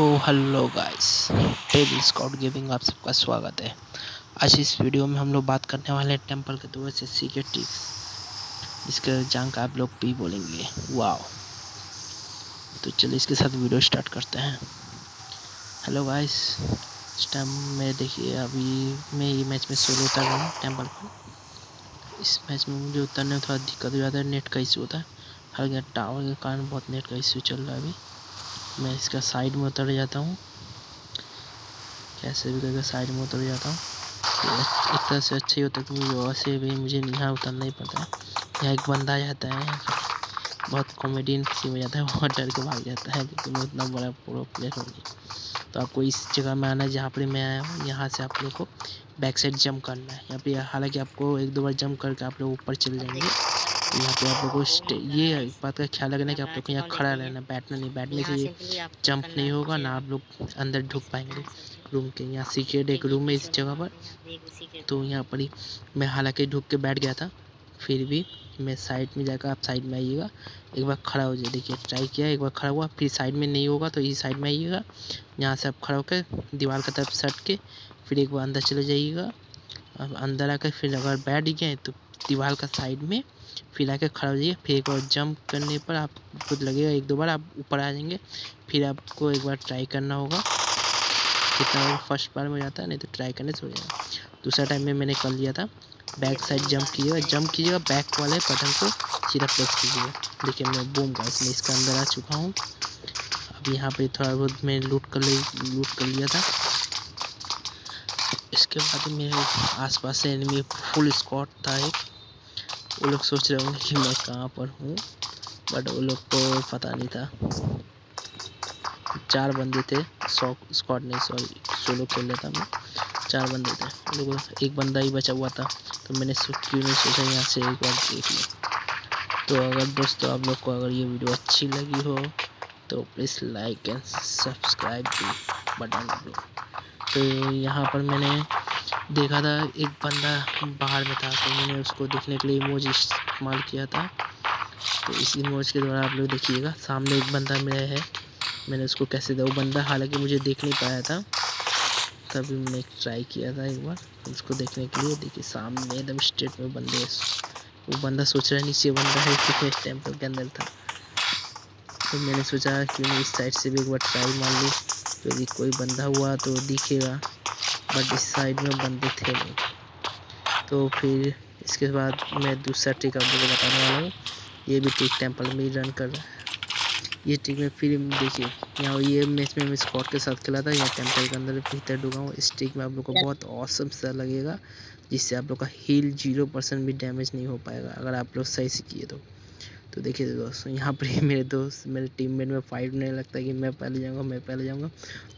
ओ hello guys table Scott gaming आप सबका स्वागत है। आज इस वीडियो में हम लोग बात करने वाले हैं टेंपल के दो से सीक्रेट टिप्स जिसके जान आप लोग भी बोलेंगे। वाओ तो चलिए इसके साथ वीडियो स्टार्ट करते हैं। हेलो गाइस इस टाइम में देखिए, अभी मैं ये मैच में सोलो उतर रहा हूँ टेंपल पर इस मैच में मुझे उतरने में थोड़ा दिक्कत हो जाता है नेट का इशू होता है। हर टावर के कारण बहुत नेट का इशू चल रहा है अभी। मैं इसका साइड में उतर जाता हूँ। कैसे भी करके साइड में उतर जाता हूँ। एक तरह से अच्छा ही होता है क्योंकि वैसे भी मुझे यहाँ उतरना ही पड़ता है। यहाँ एक बंदा जाता है, बहुत कॉमेडियन सी में जाता है, बहुत डर के भाग जाता है क्योंकि मैं उतना बड़ा प्रो प्लेयर हूँ। तो आपको इस जगह में आना है जहाँ पर मैं आया हूँ, यहाँ से आप लोग को बैक साइड जंप करना है। यहाँ पे हालाँकि आपको एक दो बार जंप करके आप लोग ऊपर चले जाएँगे। यहाँ पे आप लोगों को ये बात का ख्याल रखना कि आप लोग को यहाँ खड़ा रहना, बैठना नहीं, बैठने से ये जंप नहीं होगा ना आप लोग अंदर ढुक पाएँगे। रूम के यहाँ सीक्रेट एक रूम है इस जगह पर। तो यहाँ पर ही मैं हालाँकि ढुक के बैठ गया था, फिर भी मैं साइड में जाकर आप साइड में आइएगा, एक बार खड़ा हो जाए देखिए, ट्राई किया, एक बार खड़ा हुआ, फिर साइड में नहीं होगा तो इस साइड में आइएगा, यहाँ से आप खड़ा होकर दीवार की तरफ़ सट के फिर एक बार अंदर चले जाइएगा। अब अंदर आकर फिर अगर बैठ गए तो दीवार का साइड में। फिर आके खड़ा हो जाइए। फिर एक बार जंप करने पर आपको लगेगा एक दो बार आप ऊपर आ जाएँगे। फिर आपको एक बार ट्राई करना होगा। कितना फ़र्स्ट बार में जाता है, नहीं तो ट्राई करने से हो जाएगा। दूसरा टाइम में मैंने कर लिया था। बैक साइड जंप कीजिएगा। जंप कीजिएगा बैक वाले बटन को सीधा प्रेस कीजिएगा। देखिए मैं बूम का इसमें इसके अंदर आ चुका हूँ। अब यहाँ पे थोड़ा बहुत मैं लूट कर ले लूट कर लिया था। इसके बाद मेरे आसपास से एनिमी फुल स्कॉट था एक। वो लोग सोच रहे होंगे कि मैं कहाँ पर हूँ बट वो लोग को पता नहीं था। चार बंदे थे, सौ स्क्वाड नहीं सॉरी सोलो खेल रहा था मैं। चार बंदे थे। लोगों एक बंदा ही बचा हुआ था तो मैंने क्यों नहीं सोचा यहाँ से एक बार देख लिया तो अगर दोस्तों, आप लोग को अगर ये वीडियो अच्छी लगी हो तो प्लीज़ लाइक एंड सब्सक्राइब भी बटन दो तो यहाँ पर मैंने देखा था, एक बंदा बाहर में था तो मैंने उसको देखने के लिए इमोज इस्तेमाल किया था। तो इस इमोज के द्वारा आप लोग देखिएगा, सामने एक बंदा मेरा है। मैंने उसको कैसे दिया वो बंदा हालाँकि मुझे देख नहीं पाया था। तभी मैंने ट्राई किया था एक बार, उसको देखने के लिए। देखिए, सामने एकदम स्ट्रेट में बंदे वो बंदा सोच रहा है नीचे बंदा है कि इस टेंपल के अंदर था। तो मैंने सोचा कि मैं इस साइड से भी एक बार ट्राई मार लूँ। तो यदि कोई बंदा हुआ तो दिखेगा। बट इस साइड में बंदे थे नहीं। तो फिर इसके बाद मैं दूसरा ट्रिक आप लोगों को बताने वाला हूँ। ये भी ट्रिक टेंपल में ही रन कर रहा है। ये ट्रिक में फिर देखिए यहाँ ये मैच में मैं स्कॉट के साथ खेला था यहाँ टेंपल के अंदर भीतर डूबा हूँ। इस ट्रिक में आप लोग को बहुत औसम सा लगेगा जिससे आप लोग का हील ज़ीरो परसेंट भी डैमेज नहीं हो पाएगा अगर आप लोग सही से किए तो। तो देखिए दोस्तों यहाँ पर ही मेरे दोस्त मेरे टीममेट में फाइट नहीं लगता कि मैं पहले जाऊँगा मैं पहले जाऊँगा।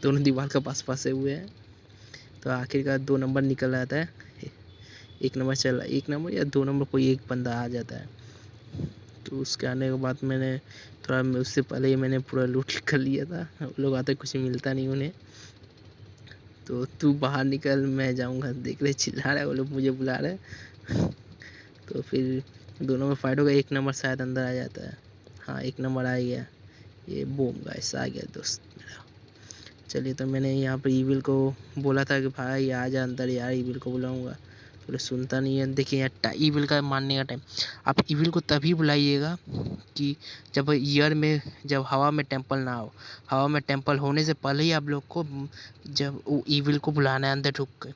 दोनों दीवार के पास फंसे हुए हैं। तो आखिरकार दो नंबर निकल आता है। एक नंबर चल, एक नंबर या दो नंबर कोई एक बंदा आ जाता है। तो उसके आने के बाद मैंने थोड़ा उससे पहले ही मैंने पूरा लूट कर लिया था। लोग आते कुछ मिलता नहीं उन्हें। तो तू बाहर निकल, मैं जाऊँगा, देख रहे, चिल्ला रहे वो लोग, मुझे बुला रहे तो फिर दोनों में फाइट होगा एक नंबर शायद अंदर आ जाता है। हाँ एक नंबर आ गया। ये बोम गाइस आ गया, दोस्त। चलिए तो मैंने यहाँ पर ईविल को बोला था कि भाई आ जा अंदर यार ईविल को बुलाऊँगा। तो सुनता नहीं है। देखिए यार ईविल का मानने का टाइम आप ईविल को तभी बुलाइएगा कि जब ईयर में, जब हवा में टेंपल ना हो। हवा में टेंपल होने से पहले ही आप लोग को जब ईविल को बुलाना है अंदर ढुक कर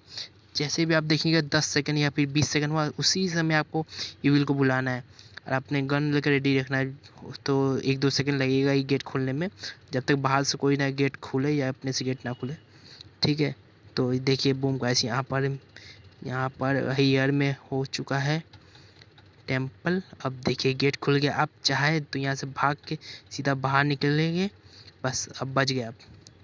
जैसे भी आप देखेंगे, दस सेकंड या फिर बीस सेकंड हुआ उसी समय आपको ईविल को बुलाना है। और अपने गन लेकर रेडी रखना है तो एक दो सेकंड लगेगा ही गेट खोलने में। जब तक बाहर से कोई ना गेट खुले या अपने से गेट ना खुले, ठीक है? तो देखिए बूम ऐसे यहाँ पर यहाँ पर हयर में हो चुका है टेंपल अब देखिए गेट खुल गया। आप चाहे तो यहाँ से भाग के सीधा बाहर निकलेंगे। बस, अब बच गया। आप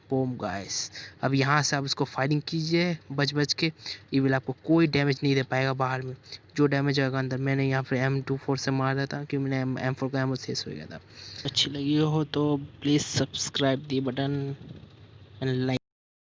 बोम गाइस अब यहाँ से आप इसको फायरिंग कीजिए बच बच के। ये विल आपको कोई डैमेज नहीं दे पाएगा बाहर में। जो डैमेज आएगा अंदर। मैंने यहाँ पर एम टू फोर से मारा था, क्योंकि मैंने एम फोर का एम शेष हो गया था। अच्छी लगी हो तो please subscribe the button and like